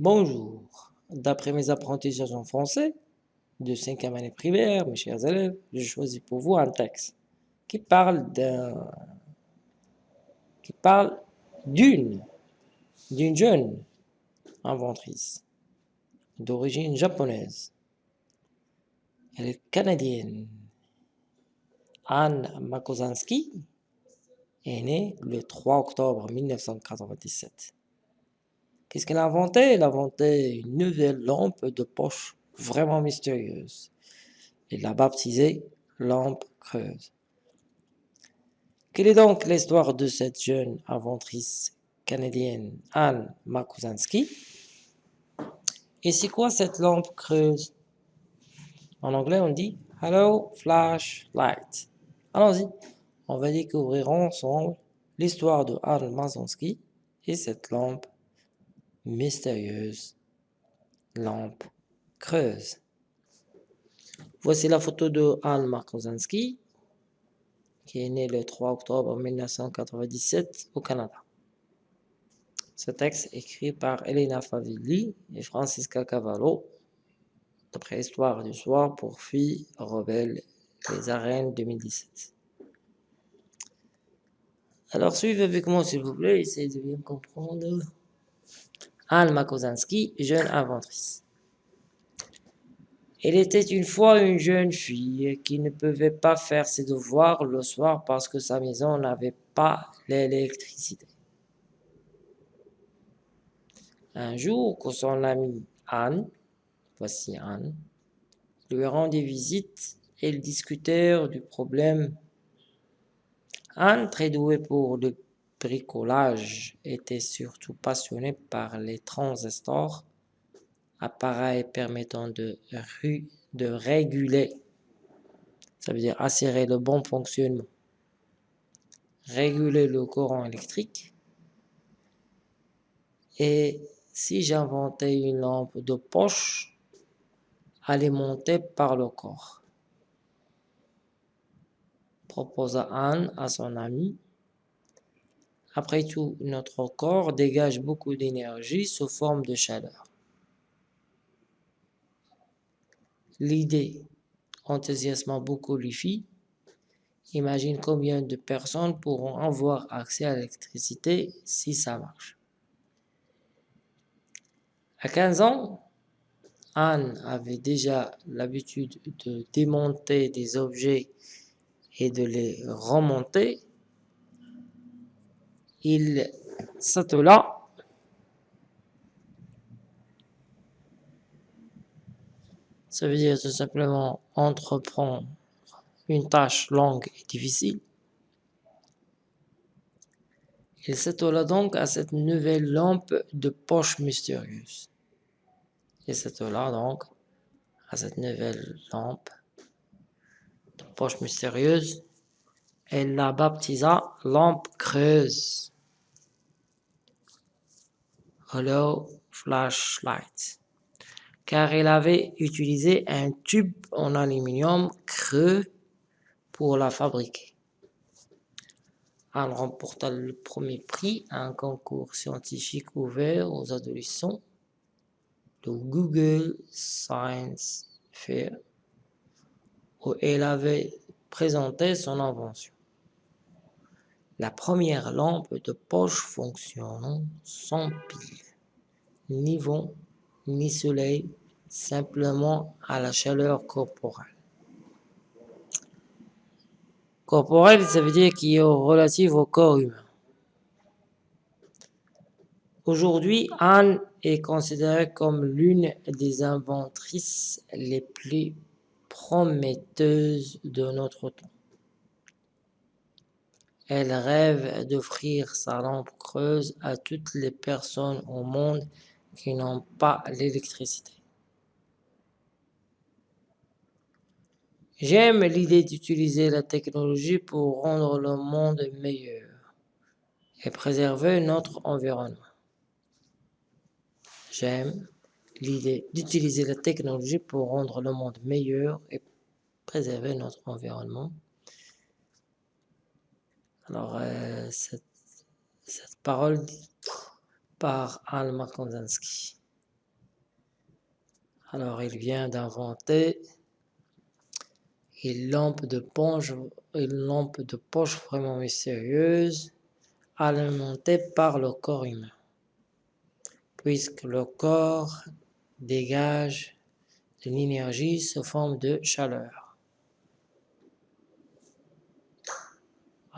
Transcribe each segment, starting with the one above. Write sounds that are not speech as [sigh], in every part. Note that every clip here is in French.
Bonjour. D'après mes apprentissages en français de 5e année primaire, mes chers élèves, j'ai choisi pour vous un texte qui parle d'une d'une jeune inventrice d'origine japonaise. Elle est canadienne. Anne Makosanski est née le 3 octobre 1997. Qu'est-ce qu'elle a inventé? Elle a inventé une nouvelle lampe de poche vraiment mystérieuse. Elle l'a baptisée lampe creuse. Quelle est donc l'histoire de cette jeune inventrice canadienne Anne Makusanski? Et c'est quoi cette lampe creuse? En anglais on dit Hello Flashlight. Allons-y, on va découvrir ensemble l'histoire de Anne Makusanski et cette lampe mystérieuse lampe creuse. Voici la photo de Anne Markozanski, qui est née le 3 octobre 1997 au Canada. Ce texte écrit par Elena Favilli et Francisca Cavallo, d'après Histoire du soir pour filles rebelles les arènes 2017. Alors suivez avec moi s'il vous plaît, essayez de bien comprendre. Anne Makozanski, jeune inventrice. Elle était une fois une jeune fille qui ne pouvait pas faire ses devoirs le soir parce que sa maison n'avait pas l'électricité. Un jour, que son amie Anne, voici Anne, lui rendit visite, ils discutèrent du problème. Anne, très douée pour le bricolage était surtout passionné par les transistors, appareils permettant de, réguler, ça veut dire assurer le bon fonctionnement, réguler le courant électrique. Et si j'inventais une lampe de poche alimentée par le corps proposa Anne à son ami après tout, notre corps dégage beaucoup d'énergie sous forme de chaleur. L'idée enthousiasma beaucoup les filles. Imagine combien de personnes pourront avoir accès à l'électricité si ça marche. À 15 ans, Anne avait déjà l'habitude de démonter des objets et de les remonter il s'attela ça veut dire tout simplement entreprendre une tâche longue et difficile. Il s'attela donc à cette nouvelle lampe de poche mystérieuse. Il s'attela donc à cette nouvelle lampe de poche mystérieuse. Elle la baptisa lampe creuse. Hollow Flashlight, car elle avait utilisé un tube en aluminium creux pour la fabriquer. Elle remporta le premier prix à un concours scientifique ouvert aux adolescents, le Google Science Fair, où elle avait présenté son invention. La première lampe de poche fonctionnant sans pile, ni vent, ni soleil, simplement à la chaleur corporelle. Corporelle, ça veut dire qui est relative au corps humain. Aujourd'hui, Anne est considérée comme l'une des inventrices les plus prometteuses de notre temps. Elle rêve d'offrir sa lampe creuse à toutes les personnes au monde qui n'ont pas l'électricité. J'aime l'idée d'utiliser la technologie pour rendre le monde meilleur et préserver notre environnement. J'aime l'idée d'utiliser la technologie pour rendre le monde meilleur et préserver notre environnement. Alors, euh, cette, parole par Alma Kondansky. Alors, il vient d'inventer une lampe de poche, une lampe de poche vraiment mystérieuse, alimentée par le corps humain, puisque le corps dégage de l'énergie sous forme de chaleur.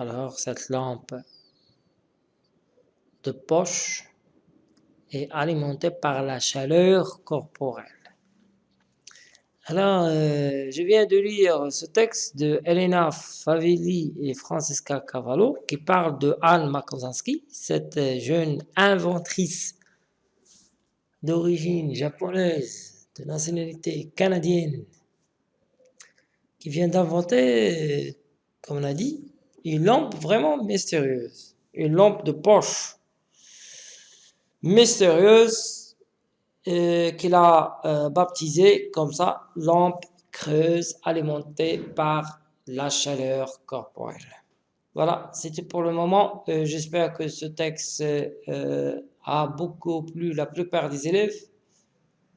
Alors, cette lampe de poche est alimentée par la chaleur corporelle. Alors, euh, je viens de lire ce texte de Elena Favilli et Francesca Cavallo qui parle de Anne Makosanski, cette jeune inventrice d'origine japonaise, de nationalité canadienne, qui vient d'inventer, comme on a dit, une lampe vraiment mystérieuse, une lampe de poche mystérieuse euh, qu'il a euh, baptisé comme ça, lampe creuse alimentée par la chaleur corporelle. Voilà, c'était pour le moment. Euh, j'espère que ce texte a beaucoup plu la plupart des élèves.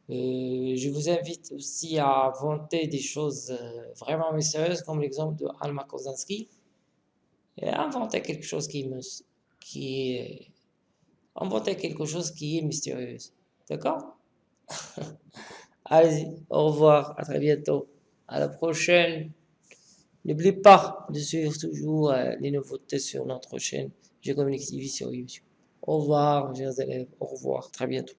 je vous invite aussi à inventer des choses vraiment mystérieuses, comme l'exemple de Alma Kozanski. Et inventer quelque chose qui, me, qui est... Inventer quelque chose qui est mystérieux. D'accord? [laughs] Allez-y, au revoir, à très bientôt. À la prochaine. N'oubliez pas de suivre toujours euh, les nouveautés sur notre chaîne Je communique TV sur YouTube. Au revoir, chers élèves. Au revoir, très bientôt.